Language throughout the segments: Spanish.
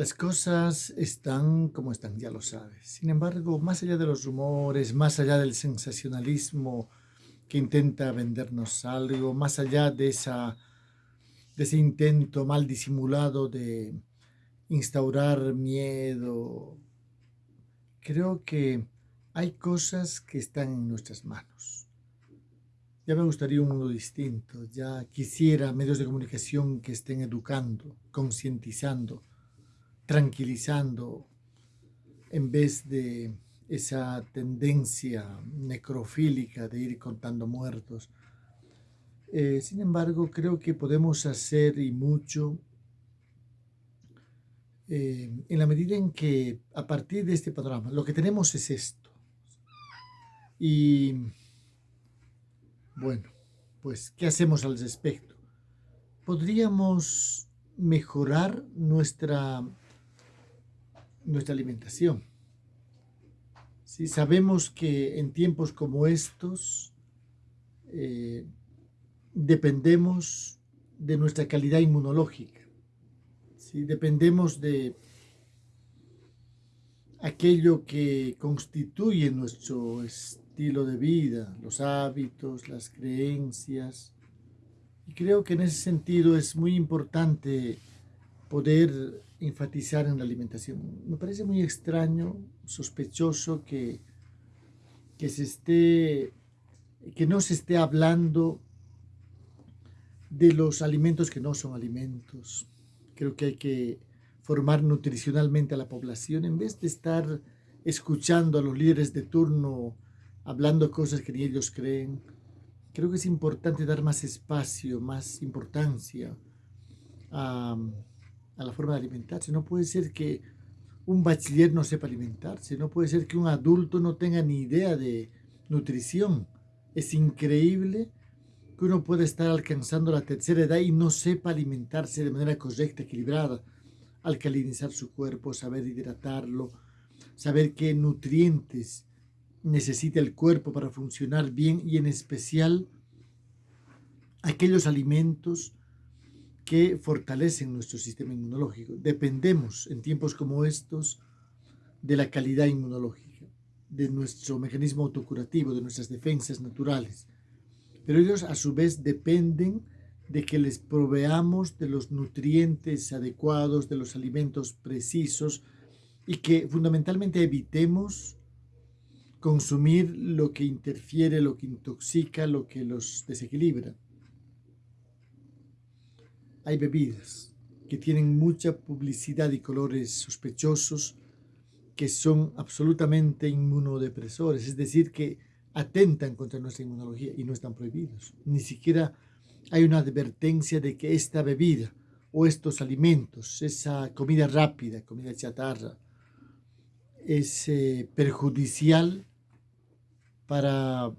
Las cosas están como están, ya lo sabes. Sin embargo, más allá de los rumores, más allá del sensacionalismo que intenta vendernos algo, más allá de, ese intento mal disimulado de instaurar miedo, creo que hay cosas que están en nuestras manos. Ya me gustaría un mundo distinto, ya quisiera medios de comunicación que estén educando, concientizando, tranquilizando, en vez de esa tendencia necrofílica de ir contando muertos. Eh, sin embargo, creo que podemos hacer y mucho eh, en la medida en que a partir de este panorama, lo que tenemos es esto. Y bueno, pues, ¿qué hacemos al respecto? Podríamos mejorar nuestra, nuestra alimentación. Si Sabemos que en tiempos como estos eh, dependemos de nuestra calidad inmunológica. ¿sí? Dependemos de aquello que constituye nuestro estilo de vida, los hábitos, las creencias. Y creo que en ese sentido es muy importante poder enfatizar en la alimentación. Me parece muy extraño, sospechoso que, que, se esté, que no se esté hablando de los alimentos que no son alimentos. Creo que hay que formar nutricionalmente a la población en vez de estar escuchando a los líderes de turno hablando cosas que ni ellos creen. Creo que es importante dar más espacio, más importancia a, la forma de alimentarse. No puede ser que un bachiller no sepa alimentarse, no puede ser que un adulto no tenga ni idea de nutrición. Es increíble que uno pueda estar alcanzando la tercera edad y no sepa alimentarse de manera correcta, equilibrada, alcalinizar su cuerpo, saber hidratarlo, saber qué nutrientes necesita el cuerpo para funcionar bien y en especial aquellos alimentos que fortalecen nuestro sistema inmunológico. Dependemos en tiempos como estos de la calidad inmunológica, de nuestro mecanismo autocurativo, de nuestras defensas naturales. Pero ellos a su vez dependen de que les proveamos de los nutrientes adecuados, de los alimentos precisos y que fundamentalmente evitemos consumir lo que interfiere, lo que intoxica, lo que los desequilibra. Hay bebidas que tienen mucha publicidad y colores sospechosos que son absolutamente inmunodepresores, es decir, que atentan contra nuestra inmunología y no están prohibidos. Ni siquiera hay una advertencia de que esta bebida o estos alimentos, esa comida rápida, comida chatarra, es eh, perjudicial para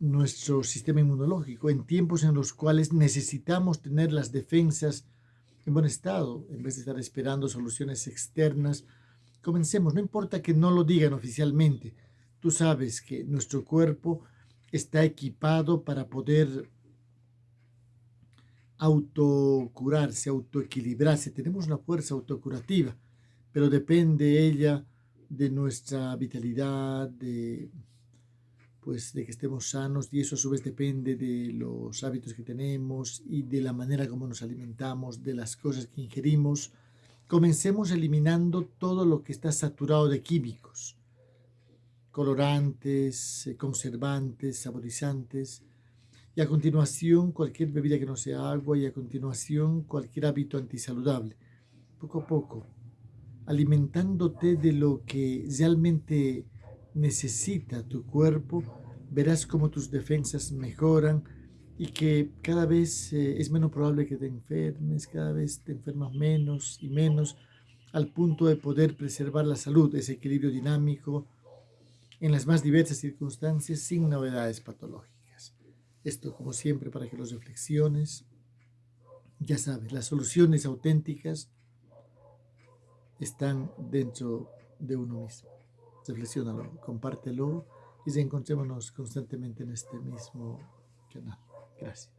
nuestro sistema inmunológico en tiempos en los cuales necesitamos tener las defensas en buen estado, en vez de estar esperando soluciones externas. Comencemos, no importa que no lo digan oficialmente, tú sabes que nuestro cuerpo está equipado para poder autocurarse, autoequilibrarse. Tenemos una fuerza autocurativa, pero depende ella de nuestra vitalidad, de pues de que estemos sanos y eso a su vez depende de los hábitos que tenemos y de la manera como nos alimentamos, de las cosas que ingerimos. Comencemos eliminando todo lo que está saturado de químicos, colorantes, eh, conservantes, saborizantes, y a continuación cualquier bebida que no sea agua y a continuación cualquier hábito antisaludable. Poco a poco, alimentándote de lo que realmente necesita tu cuerpo, verás cómo tus defensas mejoran y que cada vez eh, es menos probable que te enfermes, cada vez te enfermas menos y menos, al punto de poder preservar la salud, ese equilibrio dinámico en las más diversas circunstancias sin novedades patológicas. Esto, como siempre, para que los reflexiones, ya sabes, las soluciones auténticas están dentro de uno mismo reflexiónalo, compártelo y encontrémonos constantemente en este mismo canal. Gracias.